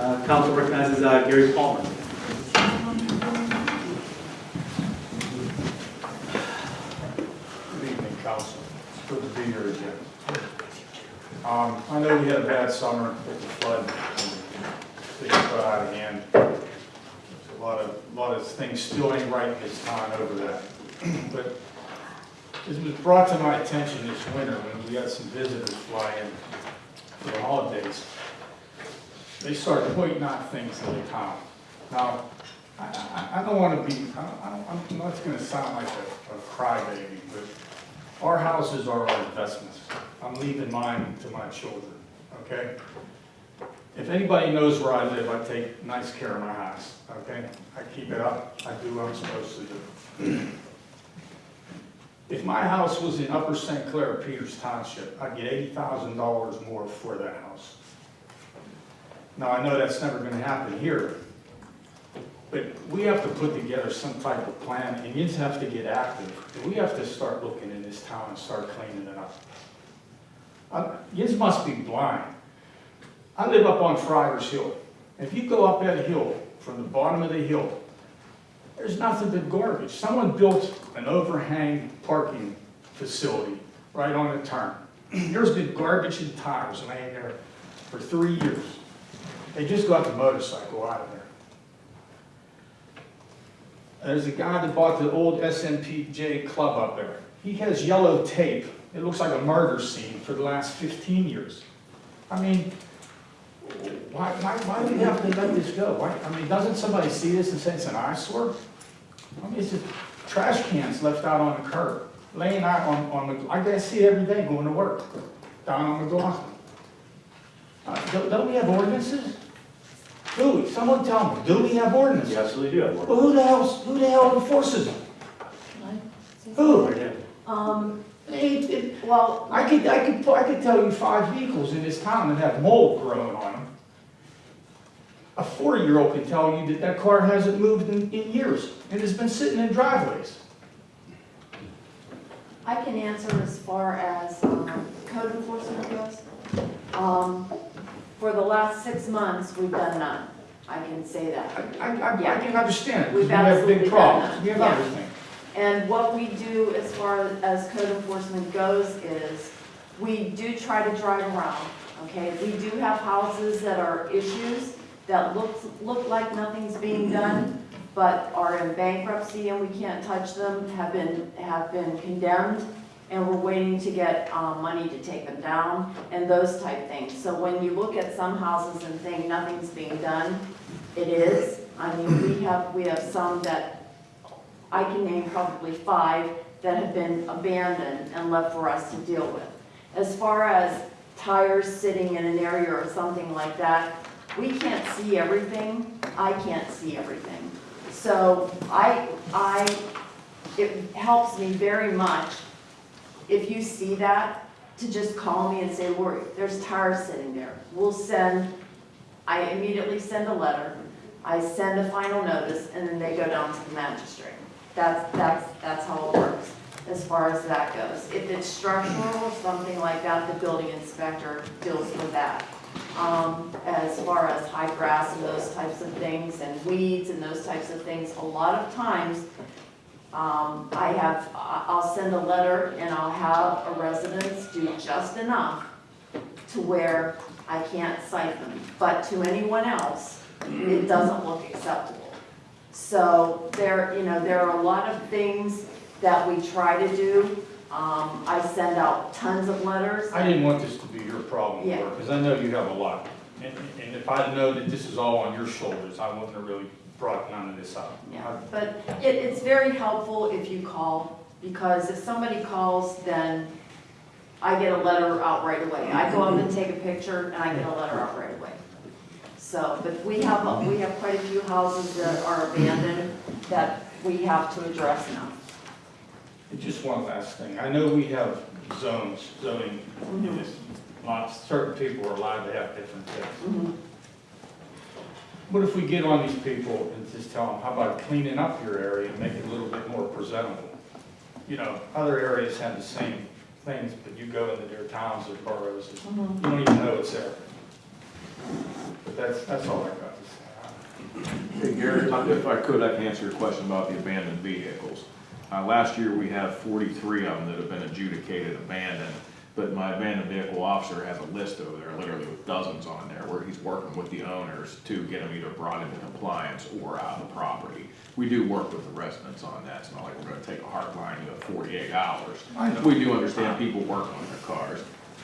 Uh, Council recognizes uh, Gary Palmer. Good evening, council. It's good to be here again. Um, I know we had a bad summer with the flood, things got out of hand. A lot of, lot of things still ain't right this time over that. But it was brought to my attention this winter when we had some visitors fly in for the holidays. They start pointing out things in the town. Now, I, I, I don't wanna be, I don't, I don't, I'm not gonna sound like a, a crybaby, but our houses are our investments. I'm leaving mine to my children, okay? If anybody knows where I live, I take nice care of my house, okay? I keep it up, I do what I'm supposed to do. If my house was in Upper St. Clair, Peters Township, I'd get eighty thousand dollars more for that house. Now, I know that's never gonna happen here, but we have to put together some type of plan, and you have to get active. We have to start looking in this town and start cleaning it up. Uh, Yous must be blind. I live up on Friars Hill. If you go up that hill, from the bottom of the hill, there's nothing but garbage. Someone built an overhang parking facility right on the turn. There's been garbage and tires laying there for three years. They just got the motorcycle out of there. There's a guy that bought the old SNPJ club up there. He has yellow tape. It looks like a murder scene for the last 15 years. I mean, why, why, why do we have to let this go? Why, I mean, doesn't somebody see this and say it's an eyesore? I mean, it's just trash cans left out on the curb, laying out on, on the, I guess see every day going to work, down on the McLaughlin. Uh, don't, don't we have ordinances? Do we? Someone tell me, do we have ordinances? You absolutely do have one. Well, who the hell, who the hell enforces them? Who? Um, It- it- well, I could, I could, I could tell you five vehicles in this town that have mold growing on them. A four-year-old can tell you that that car hasn't moved in, in years, and has been sitting in driveways. I can answer as far as um, code enforcement goes. Um, For the last six months, we've done none. I can say that. I, I I can understand because We've we have absolutely big done problems, that, we have yeah. everything. And what we do as far as code enforcement goes is, we do try to drive around, okay? We do have houses that are issues, that look, look like nothing's being done, but are in bankruptcy and we can't touch them, have been, have been condemned, and we're waiting to get, um, money to take them down, and those type things. So when you look at some houses and think nothing's being done, it is. I mean, we have, we have some that I can name probably five that have been abandoned and left for us to deal with. As far as tires sitting in an area or something like that, we can't see everything. I can't see everything. So I, I, it helps me very much if you see that, to just call me and say, Lori, there's tires sitting there. We'll send, I immediately send a letter, I send a final notice, and then they go down to the magistrate. That's, that's, that's how it works, as far as that goes. If it's structural or something like that, the building inspector deals with that. Um, as far as high grass and those types of things, and weeds and those types of things, a lot of times, um, I have, I'll send a letter and I'll have a residence do just enough to where I can't cite them, but to anyone else, it doesn't look acceptable. So there, you know, there are a lot of things that we try to do. Um, I send out tons of letters. I didn't want this to be your problem, Yeah. because I know you have a lot. And, and if I know that this is all on your shoulders, I wouldn't have really brought none of this up. Yeah, but it, it's very helpful if you call, because if somebody calls, then I get a letter out right away. I go up and take a picture, and I get a letter out right away. So, but we have, we have quite a few houses that are abandoned that we have to address now. And Just one last thing, I know we have zones, zoning, in this, lots, certain people are allowed to have different things. Mhm. What if we get on these people and just tell them, how about cleaning up your area and make it a little bit more presentable? You know, other areas have the same things, but you go into their towns or boroughs, and Mhm. you don't even know it's there. But that's, that's all I got to say. Hey Gary, if I could, I can answer your question about the abandoned vehicles. Uh, last year, we have forty-three of them that have been adjudicated abandoned, but my abandoned vehicle officer has a list over there, literally with dozens on there, where he's working with the owners to get them either brought into compliance or out of the property. We do work with the residents on that, it's not like we're gonna take a hard line, you know, forty-eight hours. I know. We do understand people work on their cars,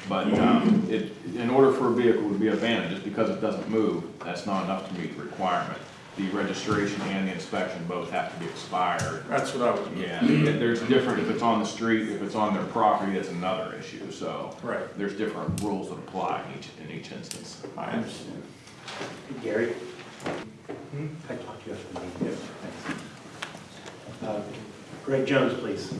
but, um, it, in order for a vehicle to be abandoned, just because it doesn't move, that's not enough to meet the requirement. The registration and the inspection both have to be expired. That's what I was. Yeah, there's different, if it's on the street, if it's on their property, that's another issue, so. Right. There's different rules that apply in each, in each instance. I understand. Gary? I talked to you after the meeting. Uh, Greg Jones, please.